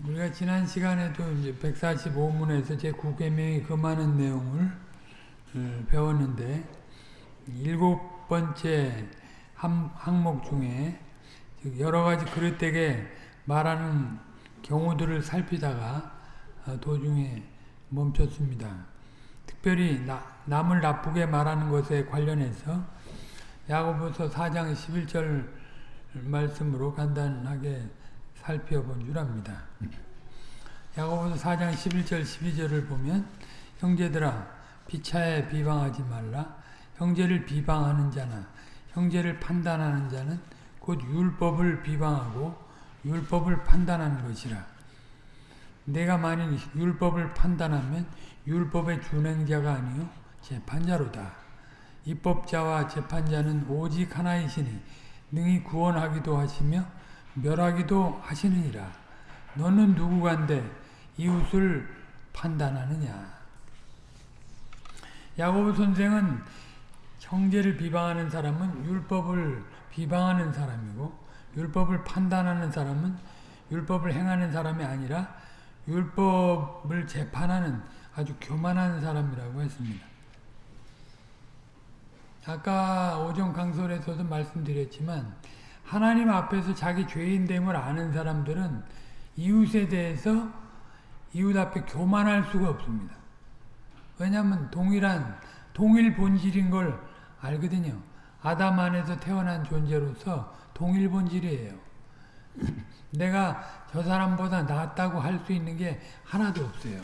우리가 지난 시간에도 이제 145문에서 제 9계명이 금하는 내용을 어, 배웠는데 일곱 번째 항목 중에 여러 가지 그릇되게 말하는 경우들을 살피다가 어, 도중에 멈췄습니다. 특별히 나, 남을 나쁘게 말하는 것에 관련해서 야고보서 4장 11절 말씀으로 간단하게 살펴본 줄 압니다. 야고보서 4장 11절 12절을 보면 형제들아 비차에 비방하지 말라. 형제를 비방하는 자나 형제를 판단하는 자는 곧 율법을 비방하고 율법을 판단하는 것이라. 내가 만일 율법을 판단하면 율법의 준행자가 아니요 재판자로다. 입법자와 재판자는 오직 하나이시니 능히 구원하기도 하시며 멸하기도 하시느니라. 너는 누구간데 이웃을 판단하느냐. 야고보 선생은 형제를 비방하는 사람은 율법을 비방하는 사람이고 율법을 판단하는 사람은 율법을 행하는 사람이 아니라 율법을 재판하는 아주 교만한 사람이라고 했습니다. 아까 오전 강설에서도 말씀드렸지만 하나님 앞에서 자기 죄인됨을 아는 사람들은 이웃에 대해서 이웃 앞에 교만할 수가 없습니다. 왜냐하면 동일한 동일 본질인 걸 알거든요. 아담 안에서 태어난 존재로서 동일 본질이에요. 내가 저 사람보다 낫다고 할 수 있는 게 하나도 없어요.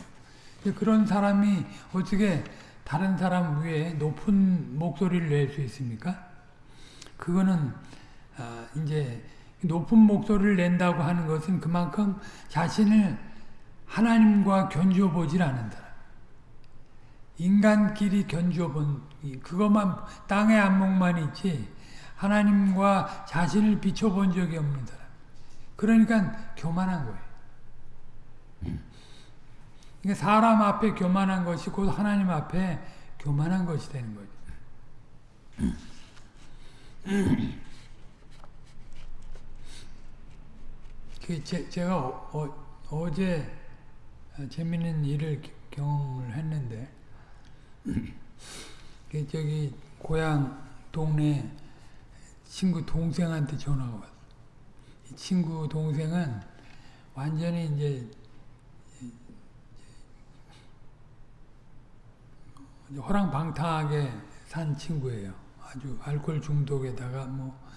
그런 사람이 어떻게 다른 사람 위에 높은 목소리를 낼 수 있습니까? 그거는 아, 이제 높은 목소리를 낸다고 하는 것은 그만큼 자신을 하나님과 견주어 보질 사람. 인간끼리 견주어 본 그것만 땅의 안목만 있지 하나님과 자신을 비춰본 적이 없는 사람. 그러니까 교만한 거예요. 그러니까 사람 앞에 교만한 것이 곧 하나님 앞에 교만한 것이 되는 거죠. 제, 제가 어, 어제 재밌는 일을 경험을 했는데 그 저기 고향 동네 친구 동생한테 전화가 왔어. 이 친구 동생은 완전히 이제 호랑방탕하게 산 친구예요. 아주 알코올 중독에다가 뭐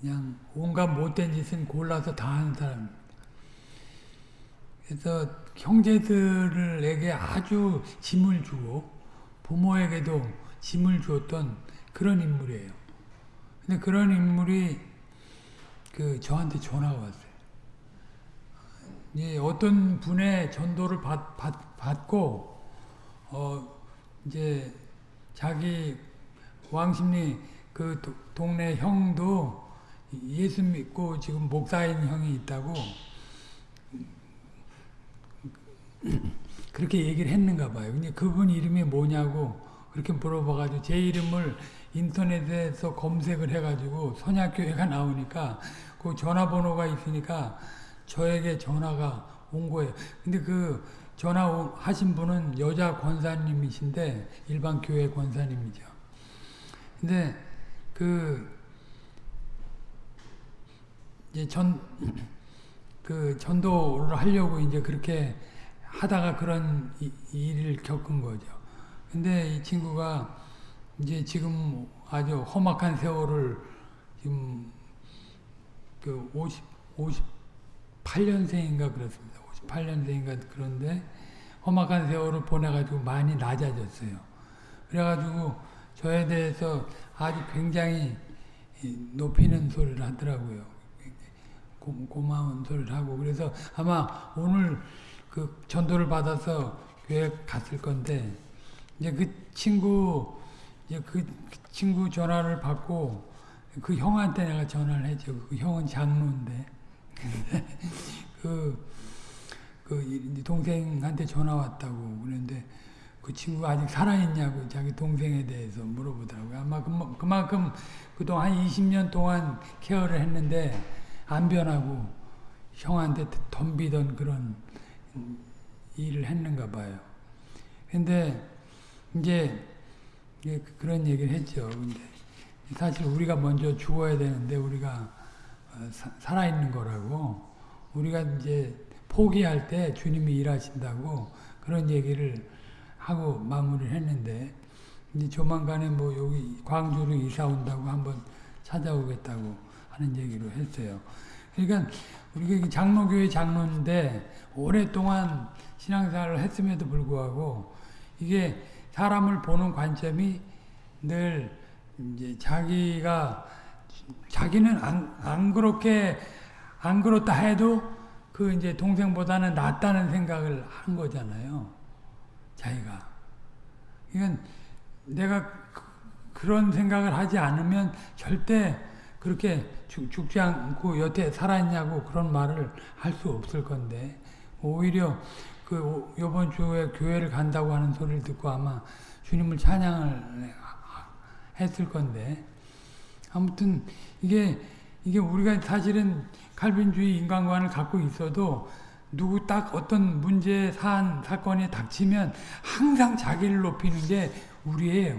그냥 온갖 못된 짓은 골라서 다 하는 사람입니다. 그래서 형제들에게 아주 짐을 주고 부모에게도 짐을 주었던 그런 인물이에요. 근데 그런 인물이 그 저한테 전화가 왔어요. 이 어떤 분의 전도를 받, 받, 받고 어 이제 자기 왕십리 그 도, 동네 형도 예수 믿고 지금 목사인 형이 있다고 그렇게 얘기를 했는가 봐요. 근데 그분 이름이 뭐냐고 그렇게 물어봐가지고 제 이름을 인터넷에서 검색을 해가지고 선약교회가 나오니까 그 전화번호가 있으니까 저에게 전화가 온 거예요. 근데 그 전화 하신 분은 여자 권사님이신데 일반 교회 권사님이죠. 근데 그 이제 전, 그 전도를 하려고 이제 그렇게 하다가 그런 이, 일을 겪은 거죠. 근데 이 친구가 이제 지금 아주 험악한 세월을 지금 그 50, 58년생인가 그렇습니다. 58년생인가 그런데 험악한 세월을 보내가지고 많이 낮아졌어요. 그래가지고 저에 대해서 아주 굉장히 높이는 소리를 하더라고요. 고, 마운 소리를 하고 그래서 아마 오늘 그 전도를 받아서 교회 갔을 건데 이제 그 친구 이제 그 친구 전화를 받고 그 형한테 내가 전화를 했죠. 그 형은 장로인데 그, 그 동생한테 전화 왔다고 그런데 그 친구가 아직 살아있냐고 자기 동생에 대해서 물어보더라고요. 아마 그만큼 그동안 20년 동안 케어를 했는데 안 변하고 형한테 덤비던 그런 일을 했는가 봐요. 근데 이제 그런 얘기를 했죠. 근데 사실 우리가 먼저 죽어야 되는데 우리가 어, 살아있는 거라고 우리가 이제 포기할 때 주님이 일하신다고 그런 얘기를 하고 마무리를 했는데 이제 조만간에 뭐 여기 광주로 이사 온다고 한번 찾아오겠다고 하는 얘기로 했어요. 그러니까 우리가 장로교회 장로인데 오랫동안 신앙생활을 했음에도 불구하고 이게 사람을 보는 관점이 늘 이제 자기가 자기는 안, 안 그렇게 안 그렇다 해도 그 이제 동생보다는 낫다는 생각을 한 거잖아요. 자기가. 그러니까 내가 그, 런 생각을 하지 않으면 절대 그렇게 죽, 죽지 않고 여태 살았냐고 그런 말을 할 수 없을 건데 오히려 그 요번 주에 교회를 간다고 하는 소리를 듣고 아마 주님을 찬양을 했을 건데 아무튼 이게 이게 우리가 사실은 칼빈주의 인간관을 갖고 있어도 누구 딱 어떤 문제 사안 사건이 닥치면 항상 자기를 높이는 게 우리예요.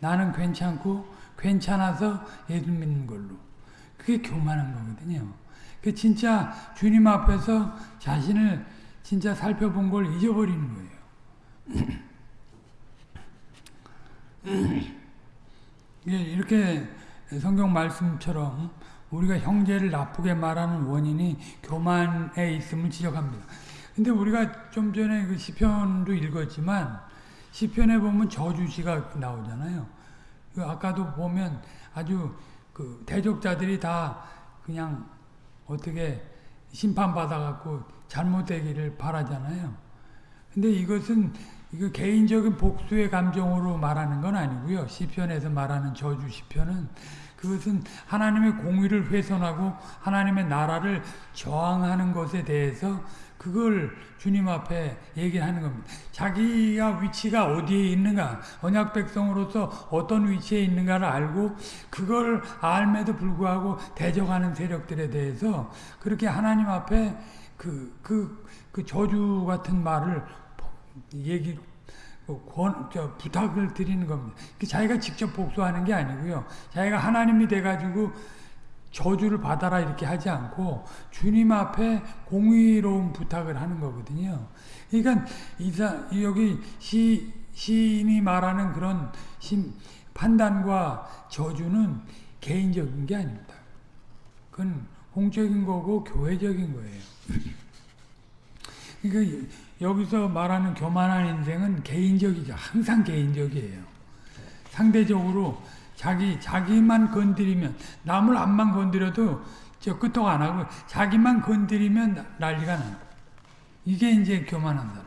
나는 괜찮고 괜찮아서 예수 믿는 걸로. 그게 교만한 거거든요. 그 진짜 주님 앞에서 자신을 진짜 살펴본 걸 잊어버리는 거예요. 이렇게 성경 말씀처럼 우리가 형제를 나쁘게 말하는 원인이 교만에 있음을 지적합니다. 근데 우리가 좀 전에 그 시편도 읽었지만 시편에 보면 저주시가 나오잖아요. 그 아까도 보면 아주 그 대적자들이 다 그냥 어떻게 심판받아갖고 잘못되기를 바라잖아요. 근데 이것은 이거 개인적인 복수의 감정으로 말하는 건 아니고요. 시편에서 말하는 저주 시편은 그것은 하나님의 공의를 훼손하고 하나님의 나라를 저항하는 것에 대해서 그걸 주님 앞에 얘기하는 겁니다. 자기가 위치가 어디에 있는가, 언약 백성으로서 어떤 위치에 있는가를 알고 그걸 알매도 불구하고 대적하는 세력들에 대해서 그렇게 하나님 앞에 그, 그, 그 저주 같은 말을 얘기, 그 권, 저, 부탁을 드리는 겁니다. 자기가 직접 복수하는 게 아니고요. 자기가 하나님이 돼가지고 저주를 받아라 이렇게 하지 않고 주님 앞에 공의로운 부탁을 하는 거거든요. 그러니까 이사, 여기 시, 시인이 말하는 그런 심, 판단과 저주는 개인적인 게 아닙니다. 그건 공적인 거고 교회적인 거예요. 그러니까 여기서 말하는 교만한 인생은 개인적이죠. 항상 개인적이에요. 상대적으로 자기 자기만 건드리면 남을 안만 건드려도 저 끄떡 안 하고 자기만 건드리면 난리가 나. 이게 이제 교만한 사람.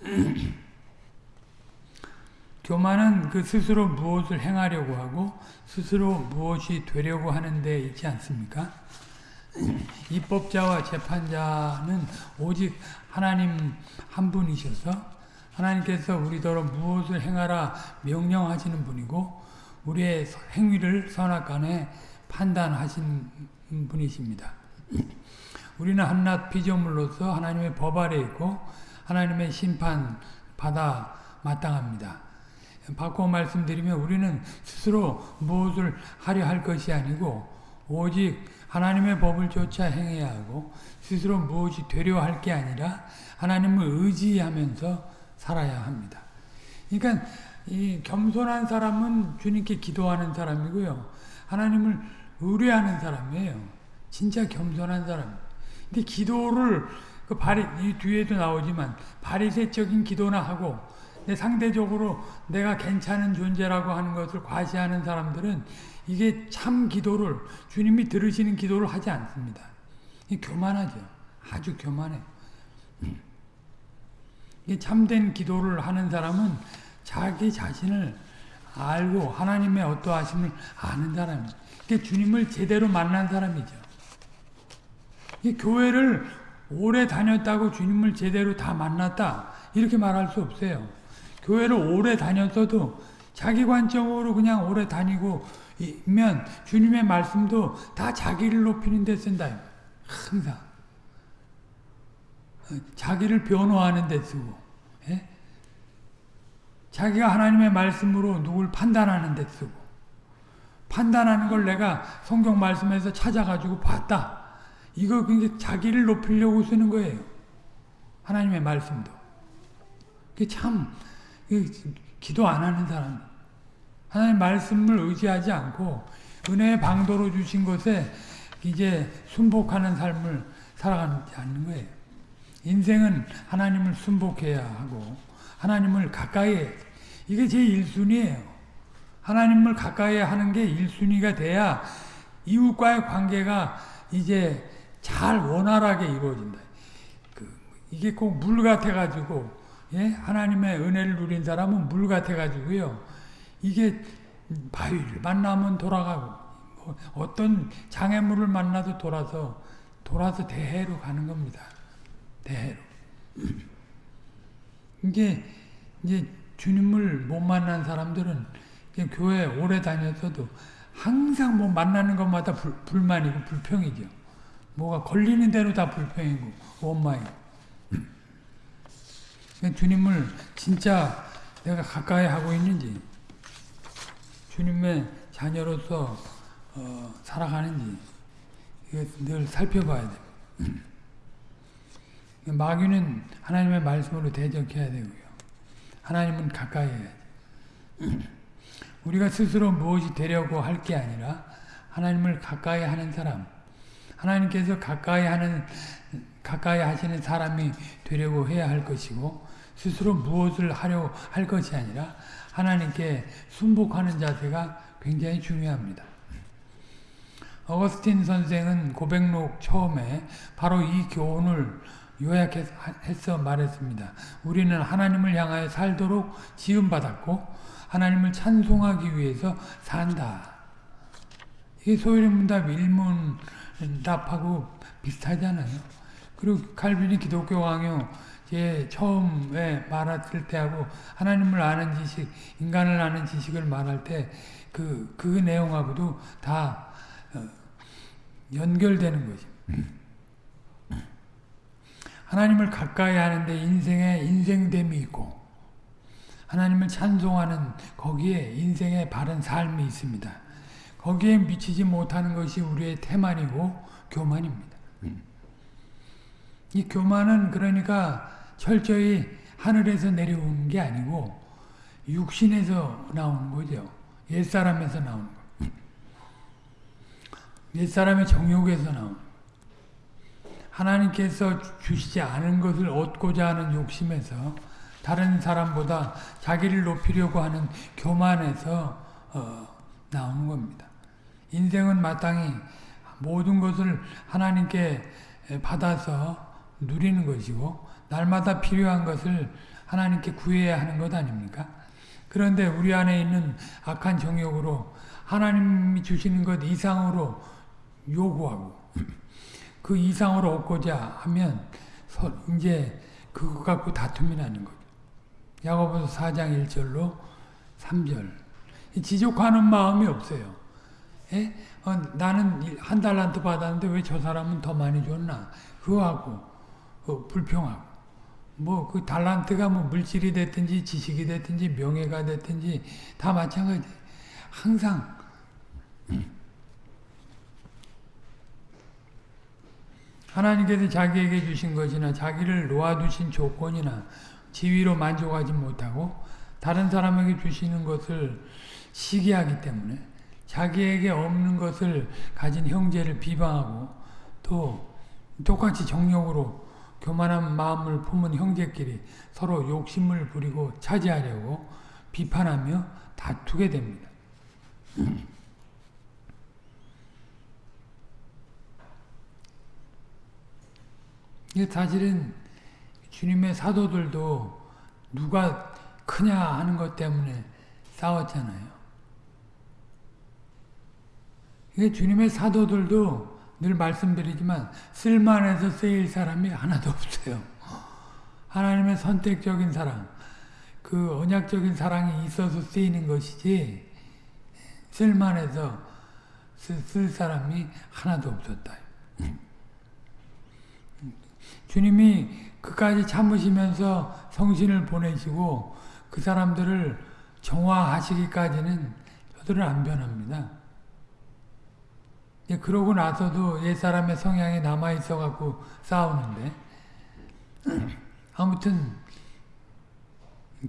교만은 그 스스로 무엇을 행하려고 하고 스스로 무엇이 되려고 하는 데 있지 않습니까? 입법자와 재판자는 오직 하나님 한 분이셔서 하나님께서 우리더러 무엇을 행하라 명령하시는 분이고 우리의 행위를 선악간에 판단하신 분이십니다. 우리는 한낱 피조물로서 하나님의 법 아래 있고 하나님의 심판 받아 마땅합니다. 바꿔 말씀드리면 우리는 스스로 무엇을 하려 할 것이 아니고 오직 하나님의 법을 쫓아 행해야 하고 스스로 무엇이 되려 할 게 아니라 하나님을 의지하면서 살아야 합니다. 그러니까 이 겸손한 사람은 주님께 기도하는 사람이고요. 하나님을 의뢰하는 사람이에요. 진짜 겸손한 사람. 근데 기도를 그 바리 이 뒤에도 나오지만 바리새적인 기도나 하고 내 상대적으로 내가 괜찮은 존재라고 하는 것을 과시하는 사람들은 이게 참 기도를 주님이 들으시는 기도를 하지 않습니다. 교만하죠. 아주 교만해. 참된 기도를 하는 사람은 자기 자신을 알고 하나님의 어떠하심을 아는 사람이에요. 주님을 제대로 만난 사람이죠. 교회를 오래 다녔다고 주님을 제대로 다 만났다 이렇게 말할 수 없어요. 교회를 오래 다녔어도 자기 관점으로 그냥 오래 다니고 면 주님의 말씀도 다 자기를 높이는 데 쓴다. 항상. 자기를 변호하는 데 쓰고 예? 자기가 하나님의 말씀으로 누굴 판단하는 데 쓰고 판단하는 걸 내가 성경 말씀에서 찾아가지고 봤다. 이거 그게 자기를 높이려고 쓰는 거예요. 하나님의 말씀도. 참 기도 안 하는 사람. 하나님 말씀을 의지하지 않고 은혜의 방도로 주신 것에 이제 순복하는 삶을 살아가지 않는 거예요. 인생은 하나님을 순복해야 하고 하나님을 가까이 이게 제 1순위예요. 하나님을 가까이 하는 게 1순위가 돼야 이웃과의 관계가 이제 잘 원활하게 이루어진다. 그 이게 꼭 물 같아가지고 예? 하나님의 은혜를 누린 사람은 물 같아가지고요. 이게 바위를 만나면 돌아가고 뭐 어떤 장애물을 만나도 돌아서 돌아서 대해로 가는 겁니다. 대해로. 이게 이제 주님을 못 만난 사람들은 교회 오래 다녔어도 항상 뭐 만나는 것마다 불, 불만이고 불평이죠. 뭐가 걸리는 대로 다 불평이고 원망이고. 주님을 진짜 내가 가까이 하고 있는지 주님의 자녀로서 어, 살아가는지 늘 살펴봐야 돼. 마귀는 하나님의 말씀으로 대적해야 되고요. 하나님은 가까이 해야 돼. 우리가 스스로 무엇이 되려고 할 게 아니라 하나님을 가까이 하는 사람, 하나님께서 가까이 하는 가까이 하시는 사람이 되려고 해야 할 것이고 스스로 무엇을 하려 할 것이 아니라 하나님께 순복하는 자세가 굉장히 중요합니다. 어거스틴 선생은 고백록 처음에 바로 이 교훈을 요약해서 말했습니다. 우리는 하나님을 향하여 살도록 지음받았고 하나님을 찬송하기 위해서 산다. 이게 소위문답 일문답하고 비슷하잖아요. 그리고 칼빈이 기독교 강요 제 처음에 말했을 때하고 하나님을 아는 지식, 인간을 아는 지식을 말할 때 그, 그 내용하고도 다 어, 연결되는 거죠. 하나님을 가까이 하는데 인생에 인생됨이 있고 하나님을 찬송하는 거기에 인생의 바른 삶이 있습니다. 거기에 미치지 못하는 것이 우리의 태만이고 교만입니다. 이 교만은 그러니까 철저히 하늘에서 내려온 게 아니고 육신에서 나오는 거죠. 옛사람에서 나오는 거. 옛사람의 정욕에서 나오는 하나님께서 주시지 않은 것을 얻고자 하는 욕심에서 다른 사람보다 자기를 높이려고 하는 교만에서 어, 나오는 겁니다. 인생은 마땅히 모든 것을 하나님께 받아서 누리는 것이고 날마다 필요한 것을 하나님께 구해야 하는 것 아닙니까? 그런데 우리 안에 있는 악한 정욕으로 하나님이 주시는 것 이상으로 요구하고 그 이상으로 얻고자 하면 이제 그거 갖고 다툼이 나는 거죠. 야고보서 4장 1절로 3절 지족하는 마음이 없어요. 예? 어, 나는 한 달란트 받았는데 왜 저 사람은 더 많이 줬나? 그거하고 어, 불평하고 뭐 그 달란트가 뭐 물질이 됐든지 지식이 됐든지 명예가 됐든지 다 마찬가지. 항상 하나님께서 자기에게 주신 것이나 자기를 놓아두신 조건이나 지위로 만족하지 못하고 다른 사람에게 주시는 것을 시기하기 때문에 자기에게 없는 것을 가진 형제를 비방하고 또 똑같이 정욕으로 교만한 마음을 품은 형제끼리 서로 욕심을 부리고 차지하려고 비판하며 다투게 됩니다. 사실은 주님의 사도들도 누가 크냐 하는 것 때문에 싸웠잖아요. 주님의 사도들도 늘 말씀드리지만 쓸만해서 쓰일 사람이 하나도 없어요. 하나님의 선택적인 사랑, 그 언약적인 사랑이 있어서 쓰이는 것이지 쓸만해서 쓸, 쓸 사람이 하나도 없었다. 주님이 그까지 참으시면서 성신을 보내시고 그 사람들을 정화하시기까지는 저들은 안 변합니다. 예, 그러고 나서도 옛사람의 성향이 남아있어 갖고 싸우는데 아무튼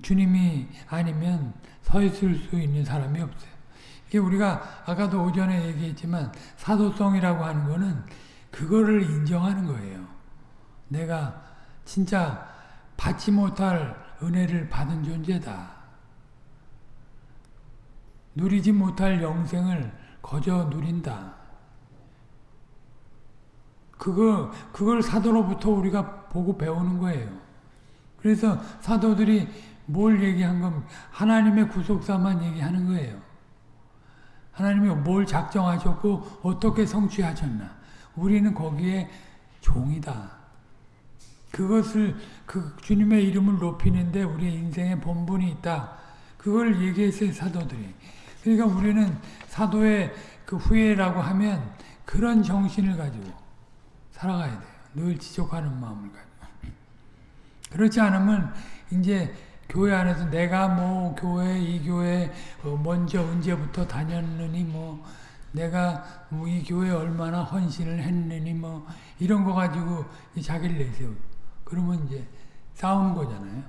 주님이 아니면 서 있을 수 있는 사람이 없어요. 이게 우리가 아까도 오전에 얘기했지만 사도성이라고 하는 거는 그거를 인정하는 거예요. 내가 진짜 받지 못할 은혜를 받은 존재다. 누리지 못할 영생을 거저 누린다. 그거, 그걸 사도로부터 우리가 보고 배우는 거예요. 그래서 사도들이 뭘 얘기한 건 하나님의 구속사만 얘기하는 거예요. 하나님이 뭘 작정하셨고 어떻게 성취하셨나. 우리는 거기에 종이다. 그것을 그 주님의 이름을 높이는데 우리의 인생에 본분이 있다. 그걸 얘기했어요 사도들이. 그러니까 우리는 사도의 그 후예라고 하면 그런 정신을 가지고 살아가야 돼요. 늘 지속하는 마음을 가지고. 그렇지 않으면 이제 교회 안에서 내가 뭐 교회 이 교회 먼저 언제부터 다녔느니 뭐 내가 뭐 이 교회 얼마나 헌신을 했느니 뭐 이런 거 가지고 자기를 내세우. 그러면 이제 싸우는 거잖아요.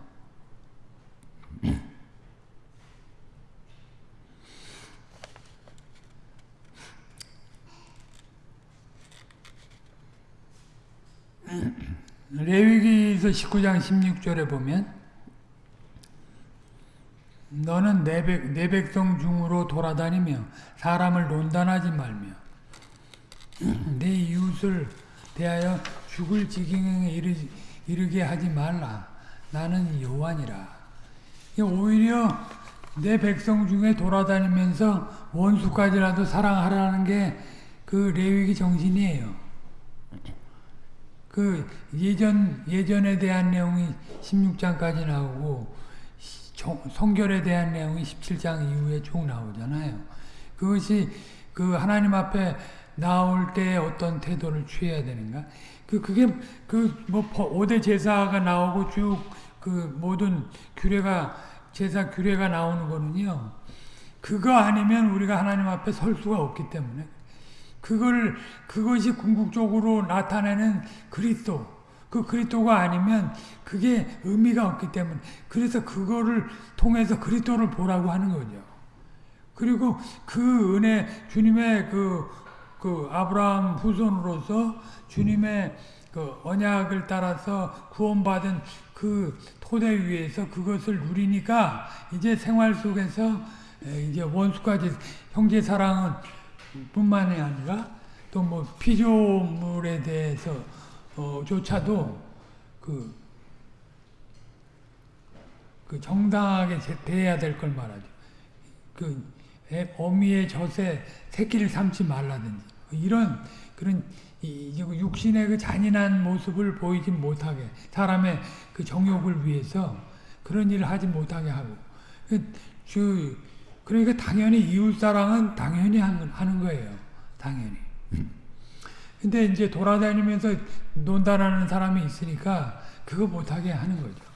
레위기서 19장 16절에 보면 너는 내, 백, 내 백성 중으로 돌아다니며 사람을 논단하지 말며 내 이웃을 대하여 죽을 지경에 이르, 이르게 하지 말라. 나는 여호와니라. 오히려 내 백성 중에 돌아다니면서 원수까지라도 사랑하라는 게 그 레위기 정신이에요. 그 예전 예전에 대한 내용이 16장까지 나오고 성결에 대한 내용이 17장 이후에 쭉 나오잖아요. 그것이 그 하나님 앞에 나올 때 어떤 태도를 취해야 되는가? 그 그게 그 뭐 5대 제사가 나오고 쭉 그 모든 규례가 제사 규례가 나오는 거는요. 그거 아니면 우리가 하나님 앞에 설 수가 없기 때문에 그걸 그것이 궁극적으로 나타내는 그리스도 그 그리스도가 아니면 그게 의미가 없기 때문에 그래서 그거를 통해서 그리스도를 보라고 하는 거죠. 그리고 그 은혜 주님의 그, 그 아브라함 후손으로서 주님의 그 언약을 따라서 구원받은 그 토대 위에서 그것을 누리니까 이제 생활 속에서 이제 원수까지 형제 사랑은 뿐만이 아니라 또 뭐 피조물에 대해서 어, 조차도 그, 그 정당하게 대해야 될 걸 말하죠. 그 어미의 젖에 새끼를 삼지 말라든지 이런 그런 이, 육신의 그 잔인한 모습을 보이지 못하게 사람의 그 정욕을 위해서 그런 일을 하지 못하게 하고 그, 그러니까 당연히 이웃사랑은 당연히 하는 거예요. 당연히. 근데 이제 돌아다니면서 논다라는 사람이 있으니까 그거 못하게 하는 거죠.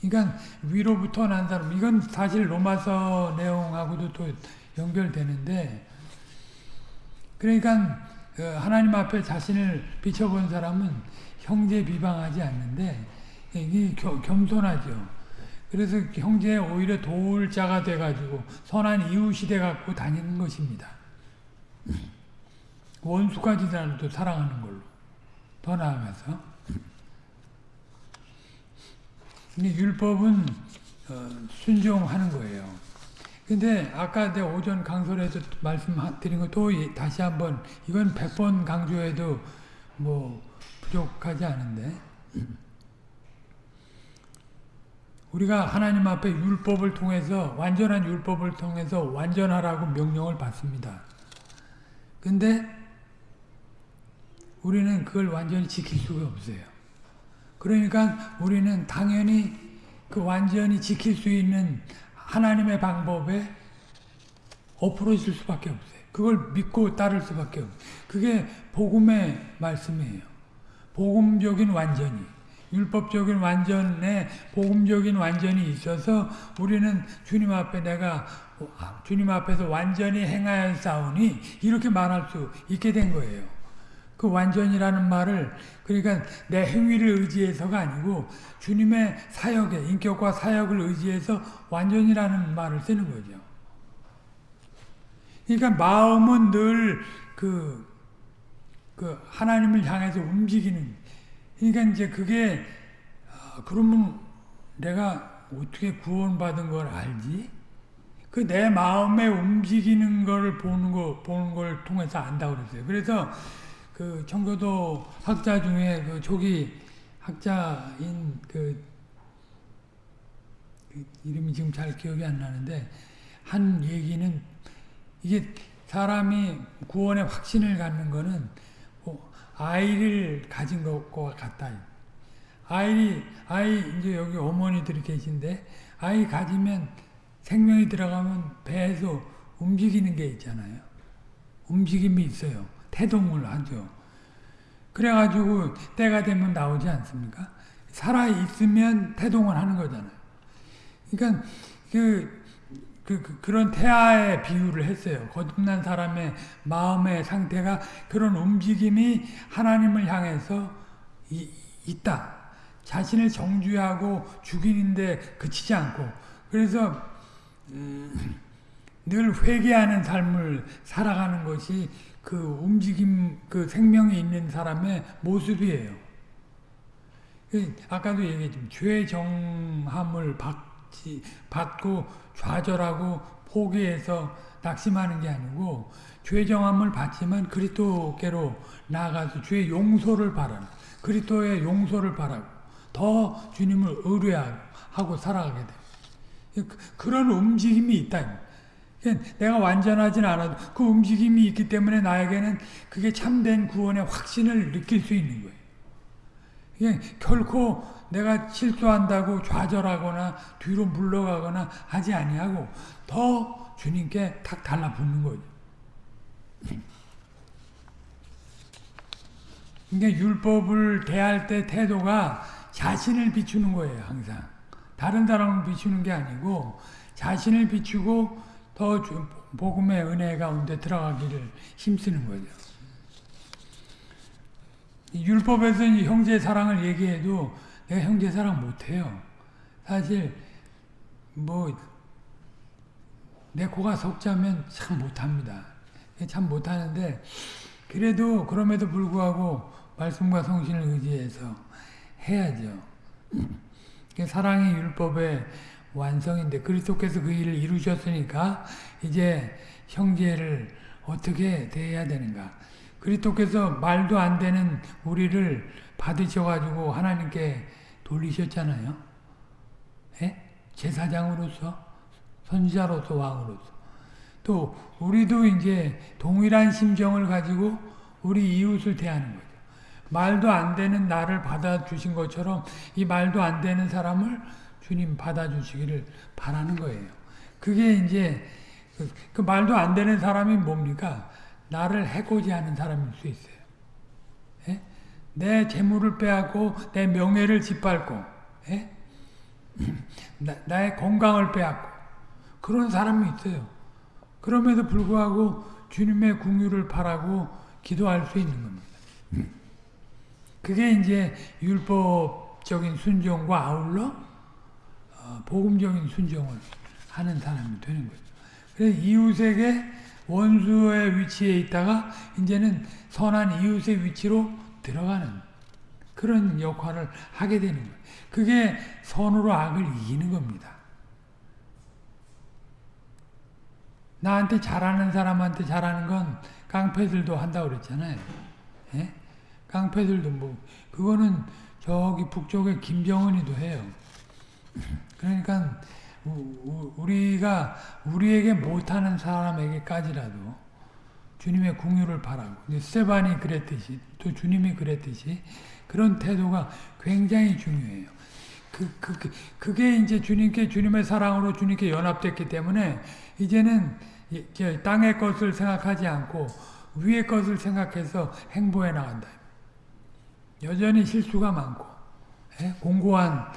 그러니까 위로부터 난 사람, 이건 사실 로마서 내용하고도 또 연결되는데, 그러니까 그 하나님 앞에 자신을 비춰본 사람은 형제 비방하지 않는데, 이게 겸손하죠. 그래서 형제 오히려 도울 자가 돼가지고 선한 이웃이 돼갖고 다니는 것입니다. 원수까지라도 사랑하는 걸로 더 나아가서 근데 율법은 어, 순종하는 거예요. 근데 아까 내 오전 강설에서 말씀드린 것도 다시 한번 이건 100번 강조해도 뭐 부족하지 않은데 우리가 하나님 앞에 율법을 통해서 완전한 율법을 통해서 완전하라고 명령을 받습니다. 근데 우리는 그걸 완전히 지킬 수가 없어요. 그러니까 우리는 당연히 그 완전히 지킬 수 있는 하나님의 방법에 엎어질 수밖에 없어요. 그걸 믿고 따를 수밖에 없어요. 그게 복음의 말씀이에요. 복음적인 완전이. 율법적인 완전에 복음적인 완전이 있어서 우리는 주님 앞에 내가 주님 앞에서 완전히 행하여 싸우니 이렇게 말할 수 있게 된 거예요. 그 완전이라는 말을 그러니까 내 행위를 의지해서가 아니고 주님의 사역에 인격과 사역을 의지해서 완전이라는 말을 쓰는 거죠. 그러니까 마음은 늘 그, 그 하나님을 향해서 움직이는 그러니까 이제 그게 아, 그러면 내가 어떻게 구원받은 걸 알지? 그 내 마음에 움직이는 걸 보는 거 보는 걸 통해서 안다고 그랬어요. 그래서 그 청교도 학자 중에 그 조기 학자인 그, 그 이름이 지금 잘 기억이 안 나는데 한 얘기는 이게 사람이 구원의 확신을 갖는 거는 뭐 아이를 가진 것과 같다. 아이, 아이, 이제 여기 어머니들이 계신데, 아이 가지면 생명이 들어가면 배에서 움직이는 게 있잖아요. 움직임이 있어요. 태동을 하죠. 그래가지고 때가 되면 나오지 않습니까? 살아있으면 태동을 하는 거잖아요. 그러니까 그, 그, 그, 그 런 태아의 비유를 했어요. 거듭난 사람의 마음의 상태가 그런 움직임이 하나님을 향해서 이, 있다. 자신을 정죄하고 죽이는데 그치지 않고 그래서 음, 늘 회개하는 삶을 살아가는 것이 그 움직임, 그 생명이 있는 사람의 모습이에요. 그 아까도 얘기했지만 죄 정함을 받지, 받고 좌절하고 포기해서 낙심하는 게 아니고 죄 정함을 받지만 그리스도께로 나아가서 죄 용서를 바라는 그리스도의 용서를 바라고 더 주님을 의뢰하고 살아가게 돼. 그런 움직임이 있다. 내가 완전하진 않아도 그 움직임이 있기 때문에 나에게는 그게 참된 구원의 확신을 느낄 수 있는 거예요. 결코 내가 실수한다고 좌절하거나 뒤로 물러가거나 하지 아니하고 더 주님께 탁 달라붙는 거죠. 그러니까 율법을 대할 때 태도가 자신을 비추는 거예요, 항상. 다른 사람을 비추는 게 아니고 자신을 비추고 더 복음의 은혜 가운데 들어가기를 힘쓰는 거죠. 율법에서 형제 사랑을 얘기해도 내가 형제 사랑 못해요. 사실 뭐 내 코가 석자면 참 못합니다. 참 못하는데 그래도 그럼에도 불구하고 말씀과 성신을 의지해서 해야죠. 사랑이 율법의 완성인데 그리스도께서 그 일을 이루셨으니까 이제 형제를 어떻게 대해야 되는가. 그리스도께서 말도 안 되는 우리를 받으셔가지고 하나님께 돌리셨잖아요. 예? 제사장으로서, 선지자로서, 왕으로서. 또 우리도 이제 동일한 심정을 가지고 우리 이웃을 대하는 거죠. 말도 안 되는 나를 받아주신 것처럼 이 말도 안 되는 사람을 주님 받아주시기를 바라는 거예요. 그게 이제 그, 그 말도 안 되는 사람이 뭡니까? 나를 해코지 하는 사람일 수 있어요. 예? 내 재물을 빼앗고 내 명예를 짓밟고 예? 나, 나의 건강을 빼앗고 그런 사람이 있어요. 그럼에도 불구하고 주님의 궁유를 바라고 기도할 수 있는 겁니다. 그게 이제 율법적인 순종과 아울러 어, 복음적인 순종을 하는 사람이 되는 거죠. 그래서 이웃에게 원수의 위치에 있다가 이제는 선한 이웃의 위치로 들어가는 그런 역할을 하게 되는 거예요. 그게 선으로 악을 이기는 겁니다. 나한테 잘하는 사람한테 잘하는 건 깡패들도 한다고 그랬잖아요. 예? 깡패들도 뭐 그거는 저기 북쪽에 김정은이도 해요. 그러니까 우리가 우리에게 못하는 사람에게까지라도 주님의 궁유를 바라고 스테반이 그랬듯이 또 주님이 그랬듯이 그런 태도가 굉장히 중요해요. 그, 그, 그, 그게 이제 주님께 주님의 사랑으로 주님께 연합됐기 때문에 이제는 땅의 것을 생각하지 않고 위의 것을 생각해서 행보해 나간다. 여전히 실수가 많고 예? 공고한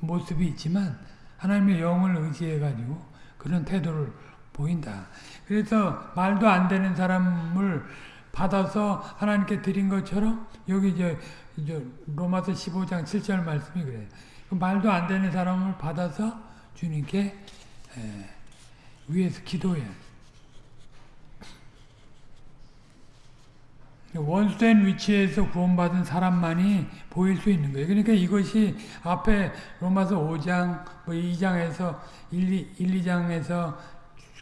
모습이 있지만 하나님의 영을 의지해 가지고 그런 태도를 보인다. 그래서 말도 안 되는 사람을 받아서 하나님께 드린 것처럼 여기 이제, 로마서 15장 7절 말씀이 그래요. 그 말도 안 되는 사람을 받아서 주님께 에, 위에서 기도해야 원수된 위치에서 구원받은 사람만이 보일 수 있는 거예요. 그러니까 이것이 앞에 로마서 5장, 뭐 2장에서 1, 1 2장에서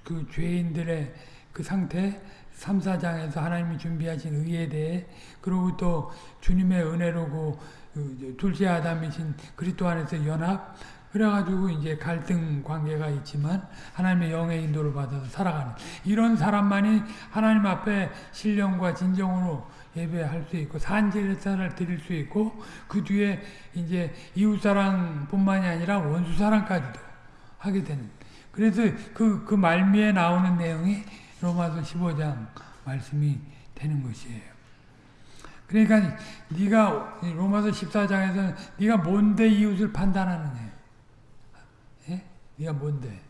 그 죄인들의 그 상태, 3, 4장에서 하나님이 준비하신 의에 대해 그리고 또 주님의 은혜로고 그 둘째 아담이신 그리스도 안에서 연합 그래가지고 이제 갈등 관계가 있지만 하나님의 영의 인도를 받아서 살아가는 이런 사람만이 하나님 앞에 신령과 진정으로 예배할 수 있고 산제사를 드릴 수 있고 그 뒤에 이제 이웃 사랑뿐만이 아니라 원수 사랑까지도 하게 되는 그래서 그, 그 말미에 나오는 내용이 로마서 15장 말씀이 되는 것이에요. 그러니까 네가 로마서 14장에서 네가 뭔데 이웃을 판단하느냐. 예? 네가 뭔데?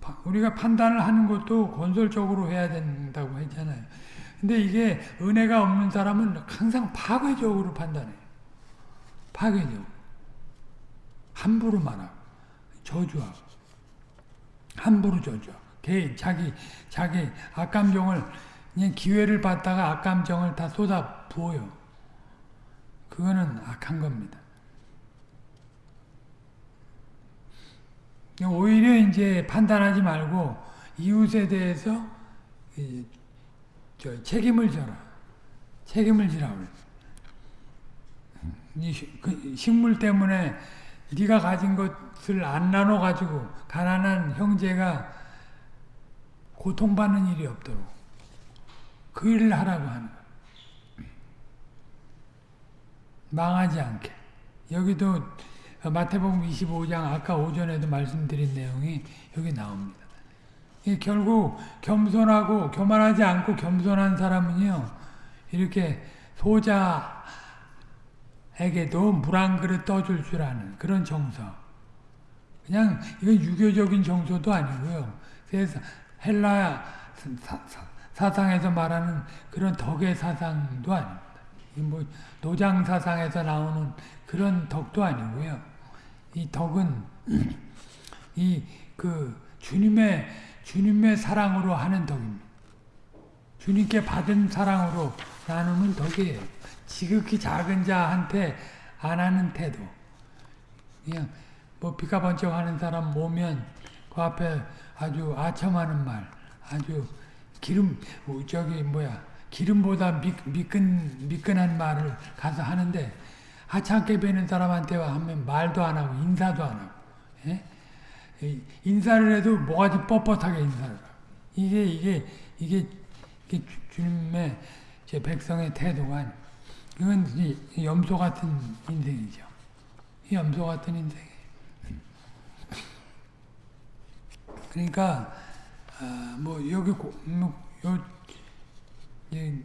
파- 우리가 판단을 하는 것도 건설적으로 해야 된다고 했잖아요. 근데 이게 은혜가 없는 사람은 항상 파괴적으로 판단해요. 파괴적. 함부로 말하고 저주하고 함부로 저주하고 개 자기 자기 악감정을 그냥 기회를 받다가 악감정을 다 쏟아 부어요. 그거는 악한 겁니다. 오히려 이제 판단하지 말고 이웃에 대해서 이, 저 책임을 져라. 책임을 지라 그 식물 때문에 네가 가진 것을 안 나눠 가지고 가난한 형제가 고통받는 일이 없도록 그 일을 하라고 하는 거야. 망하지 않게. 여기도 마태복음 25장 아까 오전에도 말씀드린 내용이 여기 나옵니다. 이 결국 겸손하고 교만하지 않고 겸손한 사람은요 이렇게 소자에게도 물 한 그릇 떠줄 줄 아는 그런 정서. 그냥 이건 유교적인 정서도 아니고요. 세상 헬라 사, 사, 상에서 말하는 그런 덕의 사상도 아닙니다. 뭐 노장 사상에서 나오는 그런 덕도 아니고요. 이 덕은 이 그 주님의 주님의 사랑으로 하는 덕입니다. 주님께 받은 사랑으로 나누는 덕이에요. 지극히 작은 자한테 안 하는 태도. 그냥 뭐 피가 번쩍하는 사람 보면 그 앞에 아주 아첨하는 말, 아주 기름 저기 뭐야 기름보다 미, 미끈 미끈한 말을 가서 하는데 하찮게 뵈는 사람한테 하면 말도 안 하고 인사도 안 하고 예? 인사를 해도 뭐가지 뻣뻣하게 인사를 하고 이게 이게 이게, 이게 주- 주님의 제 백성의 태도가 아니에요. 이건 이 염소 같은 인생이죠. 이 염소 같은 인생이에요. 그러니까 아, 뭐 여기 고, 뭐, 요, 이,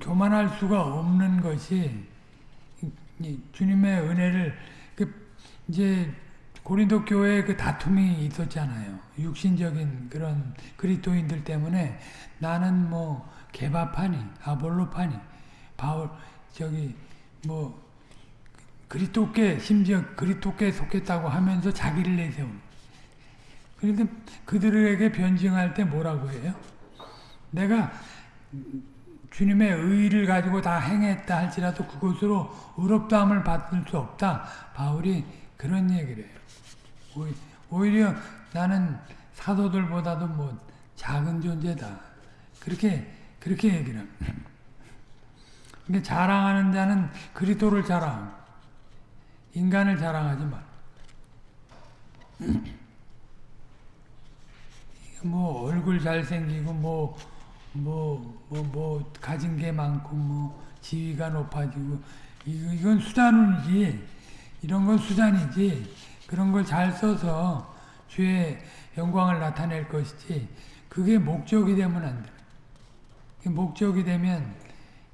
교만할 수가 없는 것이 주님의 은혜를 그 이제 고린도 교회에 그 다툼이 있었잖아요. 육신적인 그런 그리스도인들 때문에 나는 뭐 개바파니 아볼로파니 바울 저기 뭐 그리스도께 심지어 그리스도께 속했다고 하면서 자기를 내세우는. 그런데 그들에게 변증할 때 뭐라고 해요? 내가 주님의 의를 가지고 다 행했다 할지라도 그것으로 의롭다함을 받을 수 없다. 바울이 그런 얘기를 해요. 오히- 오히려 나는 사도들보다도 뭐 작은 존재다. 그렇게 그렇게 얘기를 합니다. 근데 자랑하는 자는 그리스도를 자랑, 인간을 자랑하지 마. 뭐 얼굴 잘생기고 뭐 뭐 뭐 뭐 가진 게 많고 뭐 지위가 높아지고 이- 이건 수단이지 이런 건 수단이지 그런 걸 잘 써서 주의 영광을 나타낼 것이지 그게 목적이 되면 안 돼. 목적이 되면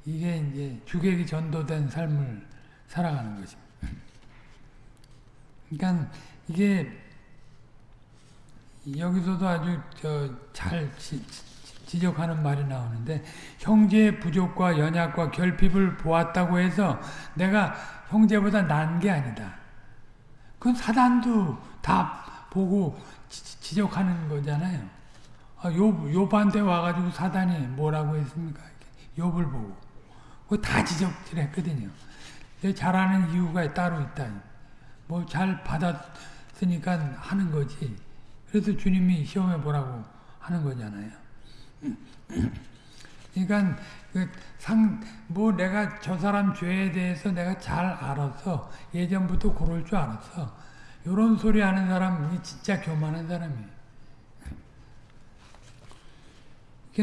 이게 이제 주객이 전도된 삶을 살아가는 것입니다. 그러니까 이게 여기서도 아주 잘 지적하는 말이 나오는데 형제의 부족과 연약과 결핍을 보았다고 해서 내가 형제보다 난 게 아니다. 그건 사단도 다 보고 지, 적하는 거잖아요. 아, 요, 요한테 와가지고 사단이 뭐라고 했습니까? 욥을 보고. 그거 다 지적질 했거든요. 잘하는 이유가 따로 있다. 뭐 잘 받았으니까 하는 거지. 그래서 주님이 시험해 보라고 하는 거잖아요. 그러니까 그 상, 뭐 내가 저 사람 죄에 대해서 내가 잘 알아서 예전부터 그럴 줄 알았어. 이런 소리 하는 사람이 진짜 교만한 사람이에요.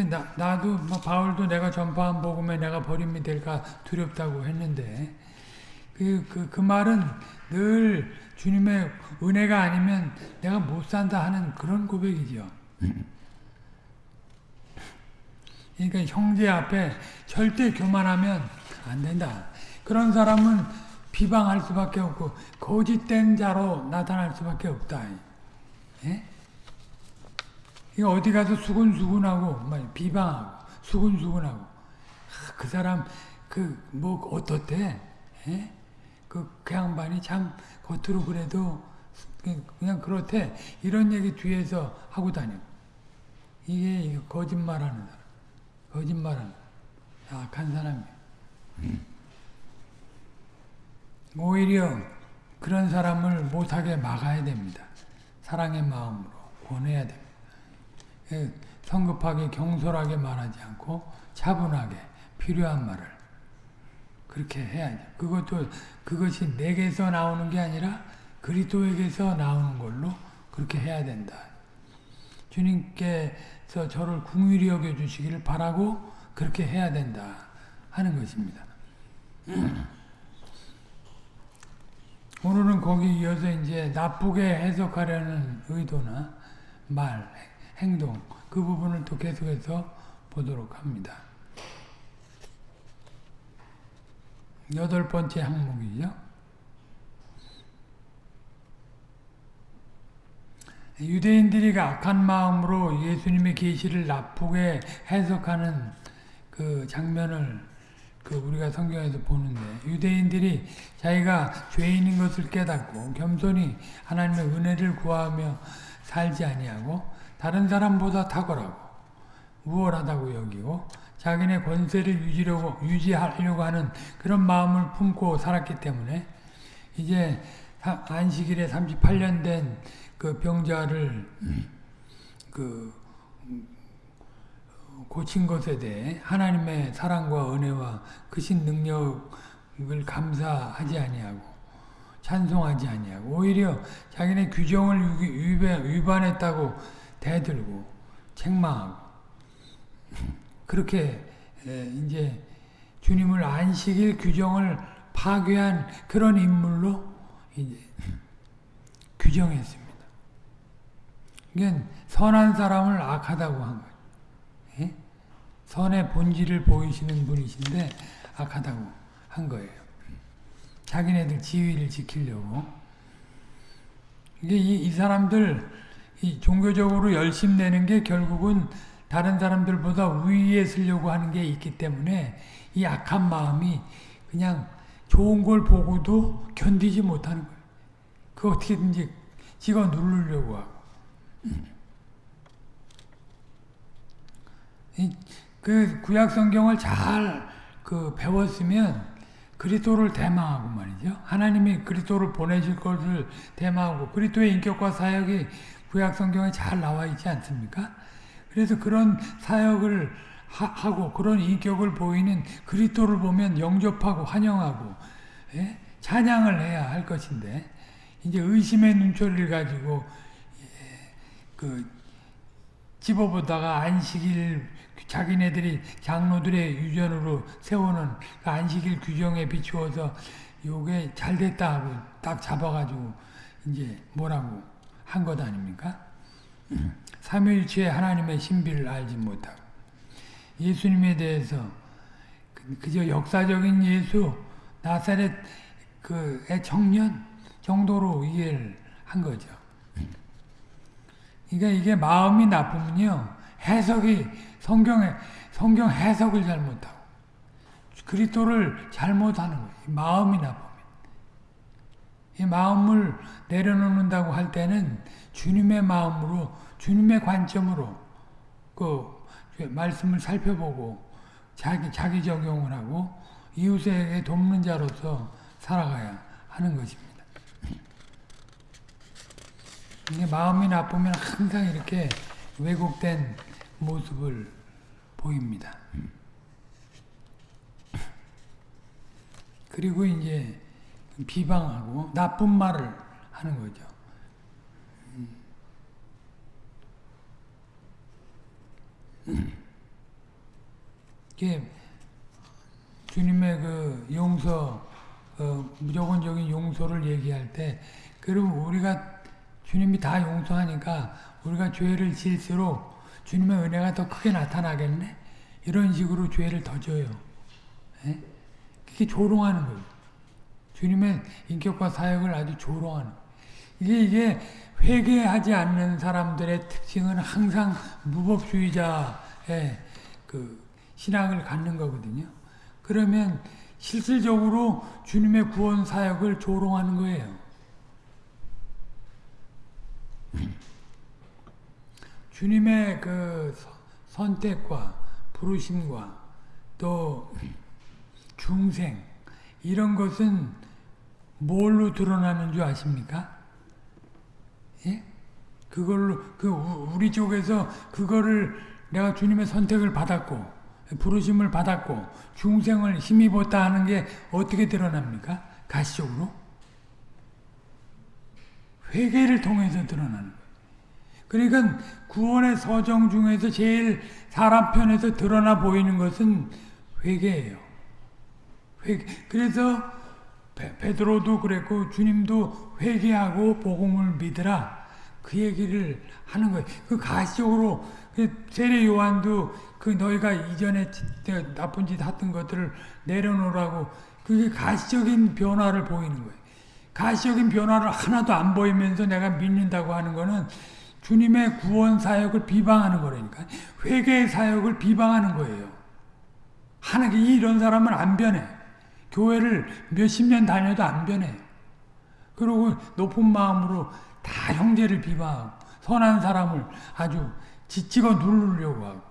나, 나도 뭐 바울도 내가 전파한 복음에 내가 버림이 될까 두렵다고 했는데 그, 그, 그 말은 늘 주님의 은혜가 아니면 내가 못 산다 하는 그런 고백이죠. 그러니까 형제 앞에 절대 교만하면 안 된다. 그런 사람은 비방할 수밖에 없고 거짓된 자로 나타날 수밖에 없다. 예? 이거 어디 가서 수근수근하고 비방하고 수근수근하고 아, 그 사람 그 뭐 어떻대? 예? 그, 그 양반이 참 겉으로 그래도 그냥 그렇대 이런 얘기 뒤에서 하고 다니고 이게 거짓말하는 사람 거짓말하는 약한 사람이에요. 음. 오히려 그런 사람을 못하게 막아야 됩니다. 사랑의 마음으로 권해야 됩니다. 예, 성급하게 경솔하게 말하지 않고 차분하게 필요한 말을 그렇게 해야죠. 그것도 그것이 내게서 나오는 게 아니라 그리스도에게서 나오는 걸로 그렇게 해야 된다. 주님께서 저를 궁휼히 여겨 주시기를 바라고 그렇게 해야 된다 하는 것입니다. 오늘은 거기 이어서 이제 나쁘게 해석하려는 의도나 말, 행동 그 부분을 또 계속해서 보도록 합니다. 여덟 번째 항목이죠. 유대인들이 악한 마음으로 예수님의 계시를 나쁘게 해석하는 그 장면을 그 우리가 성경에서 보는데 유대인들이 자기가 죄인인 것을 깨닫고 겸손히 하나님의 은혜를 구하며 살지 아니하고 다른 사람보다 탁월하고 우월하다고 여기고 자기네 권세를 유지려고, 유지하려고 하는 그런 마음을 품고 살았기 때문에 이제 안식일에 38년 된 그 병자를 그 고친 것에 대해 하나님의 사랑과 은혜와 크신 능력을 감사하지 아니하고 찬송하지 아니하고 오히려 자기네 규정을 위반했다고 대들고 책망하고 그렇게 이제 주님을 안식일 규정을 파괴한 그런 인물로 이제 규정했습니다. 이게 선한 사람을 악하다고 한 거예요. 예? 선의 본질을 보이시는 분이신데 악하다고 한 거예요. 자기네들 지위를 지키려고. 이게 이, 이 사람들 이 종교적으로 열심 내는 게 결국은 다른 사람들보다 위에 쓰려고 하는 게 있기 때문에 이 악한 마음이 그냥 좋은 걸 보고도 견디지 못하는 거예요. 그 어떻게든지 찍어 누르려고 하고. 그 구약 성경을 잘 그 배웠으면 그리스도를 대망하고 말이죠. 하나님이 그리스도를 보내실 것을 대망하고 그리스도의 인격과 사역이 구약 성경에 잘 나와 있지 않습니까? 그래서 그런 사역을 하, 고 그런 인격을 보이는 그리스도를 보면 영접하고 환영하고 예? 찬양을 해야 할 것인데 이제 의심의 눈초리를 가지고 예, 그 집어보다가 안식일 자기네들이 장로들의 유전으로 세우는 그 안식일 규정에 비추어서 요게 잘 됐다 하고 딱 잡아가지고 이제 뭐라고 한 것 아닙니까? 삼위일체의 하나님의 신비를 알지 못하고 예수님에 대해서 그- 그저 역사적인 예수 나사렛 그의 청년 정도로 이해를 한 거죠. 그러니까 이게 마음이 나쁘면요 해석이 성경에 성경 해석을 잘못하고 그리스도를 잘못하는 거예요. 이 마음이 나쁘면 이 마음을 내려놓는다고 할 때는 주님의 마음으로 주님의 관점으로 그 말씀을 살펴보고 자기 자기 적용을 하고 이웃에게 돕는 자로서 살아가야 하는 것입니다. 이게 마음이 나쁘면 항상 이렇게 왜곡된 모습을 보입니다. 그리고 이제 비방하고 나쁜 말을 하는 거죠. 이게 주님의 그 용서, 어, 무조건적인 용서를 얘기할 때, 그럼 우리가 주님이 다 용서하니까 우리가 죄를 지을수록 주님의 은혜가 더 크게 나타나겠네? 이런 식으로 죄를 더 져요. 예? 그게 조롱하는 거예요. 주님의 인격과 사역을 아주 조롱하는. 이게, 이게 회개하지 않는 사람들의 특징은 항상 무법주의자의 그 신앙을 갖는 거거든요. 그러면 실질적으로 주님의 구원 사역을 조롱하는 거예요. 주님의 그 서- 선택과 부르심과 또 중생 이런 것은 뭘로 드러나는 줄 아십니까? 예? 그걸로 그 우- 우리 쪽에서 그거를 내가 주님의 선택을 받았고 부르심을 받았고 중생을 힘입었다 하는 게 어떻게 드러납니까? 가시적으로 회개를 통해서 드러나는 거예요. 그러니까 구원의 서정 중에서 제일 사람 편에서 드러나 보이는 것은 회개예요. 회개. 그래서 베, 베드로도 그랬고 주님도 회개하고 복음을 믿으라 그 얘기를 하는 거예요. 그 가시적으로 그 세례 요한도 그 너희가 이전에 나쁜 짓 했던 것들을 내려놓으라고 그게 가시적인 변화를 보이는 거예요. 가시적인 변화를 하나도 안 보이면서 내가 믿는다고 하는 거는 주님의 구원 사역을 비방하는 거라니까. 회개의 사역을 비방하는 거예요. 하나님 이런 사람은 안 변해. 교회를 몇십 년 다녀도 안 변해. 그리고 높은 마음으로 다 형제를 비방하고 선한 사람을 아주 지치고 누르려고 하고.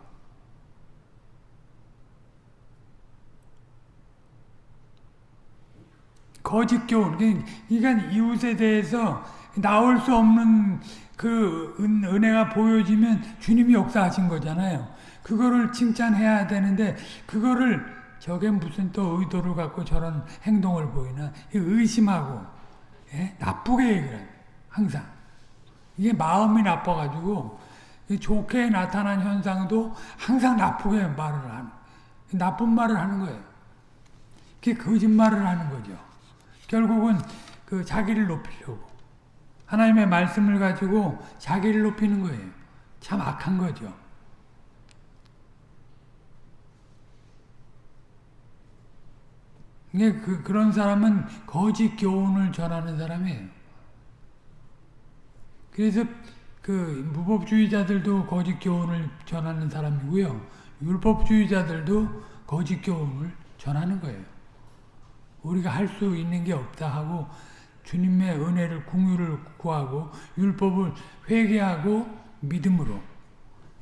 거짓 교훈. 그러니까 이웃에 대해서 나올 수 없는 그 은, 은혜가 보여지면 주님이 역사하신 거잖아요. 그거를 칭찬해야 되는데 그거를 저게 무슨 또 의도를 갖고 저런 행동을 보이나 의심하고 예? 나쁘게 얘기를. 항상 이게 마음이 나빠가지고 좋게 나타난 현상도 항상 나쁘게 말을 하는 나쁜 말을 하는 거예요. 그게 거짓말을 하는 거죠. 결국은 그 자기를 높이려고 하나님의 말씀을 가지고 자기를 높이는 거예요. 참 악한 거죠. 이게 그, 그런 사람은 거짓 교훈을 전하는 사람이에요. 그래서 그 무법주의자들도 거짓 교훈을 전하는 사람이고요. 율법주의자들도 거짓 교훈을 전하는 거예요. 우리가 할 수 있는 게 없다 하고 주님의 은혜를 궁유를 구하고 율법을 회개하고 믿음으로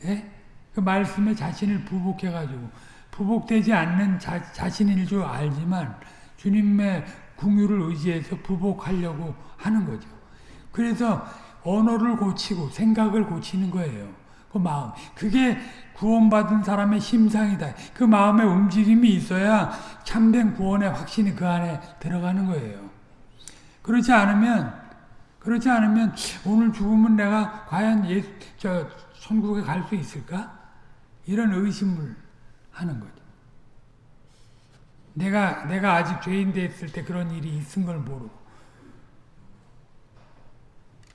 예? 그 말씀에 자신을 부복해 가지고 부복되지 않는 자, 자신일 줄 알지만 주님의 궁유를 의지해서 부복하려고 하는 거죠. 그래서 언어를 고치고 생각을 고치는 거예요. 그 마음. 그게 구원받은 사람의 심상이다. 그 마음의 움직임이 있어야 참된 구원의 확신이 그 안에 들어가는 거예요. 그렇지 않으면 그렇지 않으면 오늘 죽으면 내가 과연 예, 저 천국에 갈 수 있을까? 이런 의심을 하는 거죠. 내가 내가 아직 죄인 됐을 때 그런 일이 있은 걸 모르고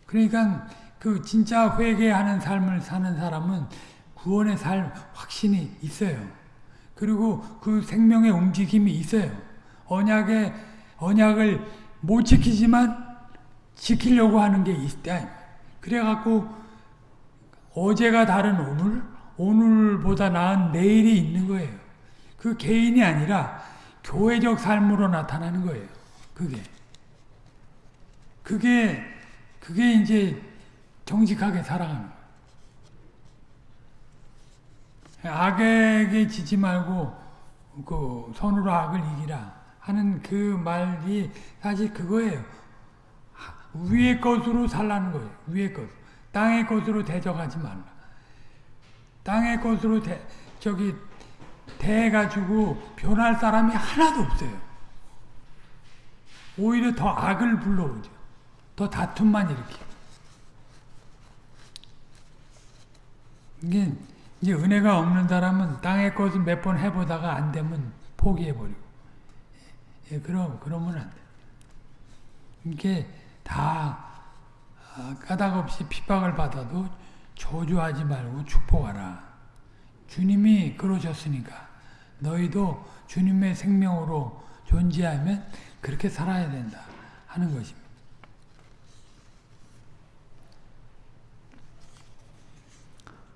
그러니까 그 진짜 회개하는 삶을 사는 사람은 구원의 삶 확신이 있어요. 그리고 그 생명의 움직임이 있어요. 언약의 언약을 못 지키지만 지키려고 하는 게 있다. 그래갖고 어제가 다른 오늘, 오늘보다 나은 내일이 있는 거예요. 그 개인이 아니라 교회적 삶으로 나타나는 거예요. 그게. 그게, 그게 이제 정직하게 살아가는. 악에게 지지 말고 그 손으로 악을 이기라 하는 그 말이 사실 그거예요. 위의 것으로 살라는 거예요. 위의 것. 땅의 것으로 대적하지 말라. 땅의 것으로 대, 저기 대가지고 변할 사람이 하나도 없어요. 오히려 더 악을 불러오죠. 더 다툼만 일으키고. 이게 이제 은혜가 없는 사람은 땅의 것을 몇 번 해보다가 안 되면 포기해버리고. 예, 그럼, 그러면 안 돼. 이게 다 아, 까닭 없이 핍박을 받아도 저주하지 말고 축복하라. 주님이 그러셨으니까 너희도 주님의 생명으로 존재하면 그렇게 살아야 된다 하는 것입니다.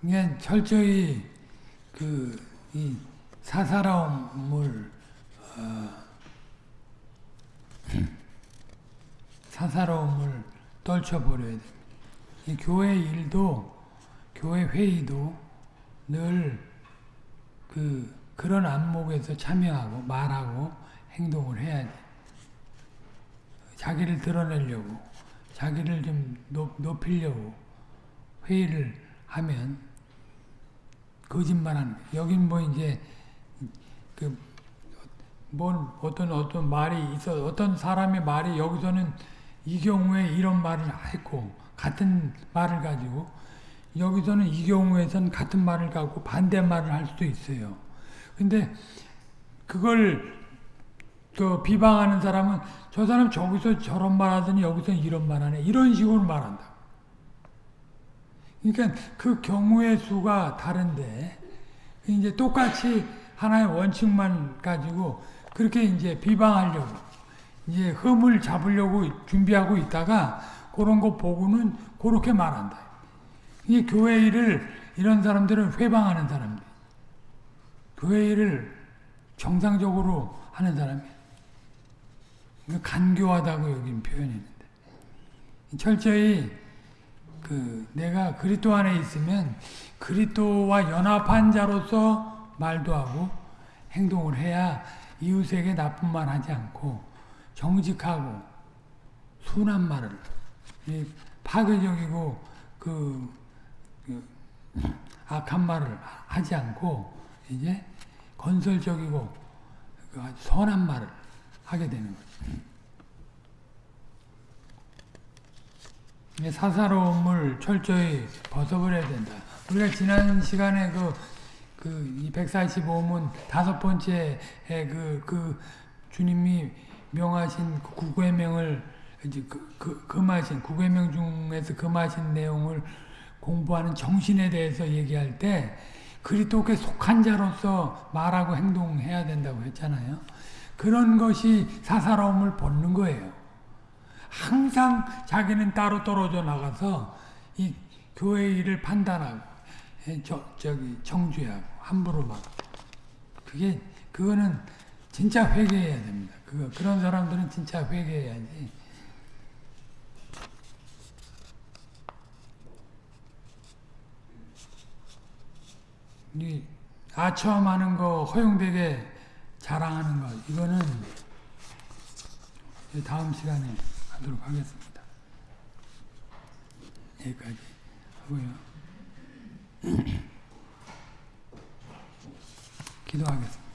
그냥 철저히 그이 사사로움을 어, 사사로움을 떨쳐버려야 됩니다. 이 교회 일도 교회 회의도 늘 그 그런 안목에서 참여하고 말하고 행동을 해야 돼. 자기를 드러내려고 자기를 좀 높, 높이려고 회의를 하면 거짓말하는 여긴 뭐 이제 그뭔 어떤 어떤 말이 있어 어떤 사람의 말이 여기서는 이 경우에 이런 말을 했고 같은 말을 가지고 여기서는 이 경우에선 같은 말을 갖고 반대 말을 할 수도 있어요. 근데 그걸 그 비방하는 사람은 저 사람 저기서 저런 말 하더니 여기서 이런 말 하네. 이런 식으로 말한다. 그러니까 그 경우의 수가 다른데 이제 똑같이 하나의 원칙만 가지고 그렇게 이제 비방하려고 이제 흠을 잡으려고 준비하고 있다가 그런 거 보고는 그렇게 말한다. 이 교회 일을 이런 사람들은 회방하는 사람들. 교회 일을 정상적으로 하는 사람이 간교하다고 여긴 표현했는데 철저히 그 내가 그리스도 안에 있으면 그리스도와 연합한 자로서 말도 하고 행동을 해야 이웃에게 나쁜 말 하지 않고 정직하고 순한 말을 파괴적이고 그, 그 악한 말을 하지 않고 이제 건설적이고 그 선한 말을 하게 되는 거죠. 사사로움을 철저히 벗어버려야 된다. 우리가 지난 시간에 그, 그, 145문 다섯 번째 그, 그, 주님이 명하신 그 구구의 명을, 이제 그, 그, 금하신, 구구의 명 중에서 금하신 내용을 공부하는 정신에 대해서 얘기할 때, 그리스도께 속한 자로서 말하고 행동해야 된다고 했잖아요. 그런 것이 사사로움을 벗는 거예요. 항상 자기는 따로 떨어져 나가서 이 교회 일을 판단하고 저, 저기 청주하고 함부로 막 그게 그거는 진짜 회개해야 됩니다. 그 그런 사람들은 진짜 회개해야지. 이 아첨하는 거 허용되게 자랑하는 것 이거는 다음 시간에 하도록 하겠습니다. 여기까지 하고요. 기도하겠습니다.